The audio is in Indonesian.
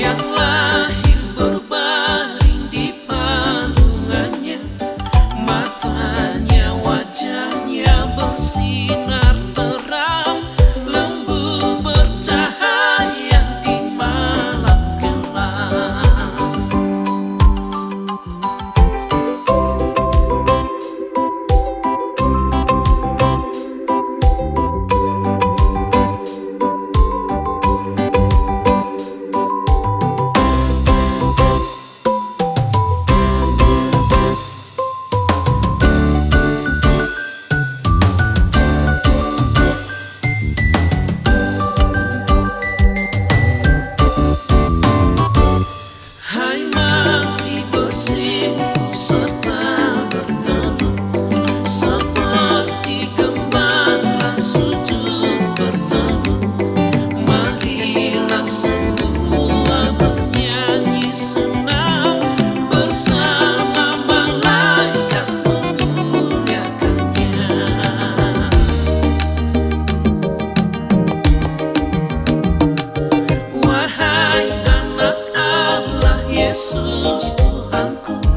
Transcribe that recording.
Gracias. Yesus Tuhanku.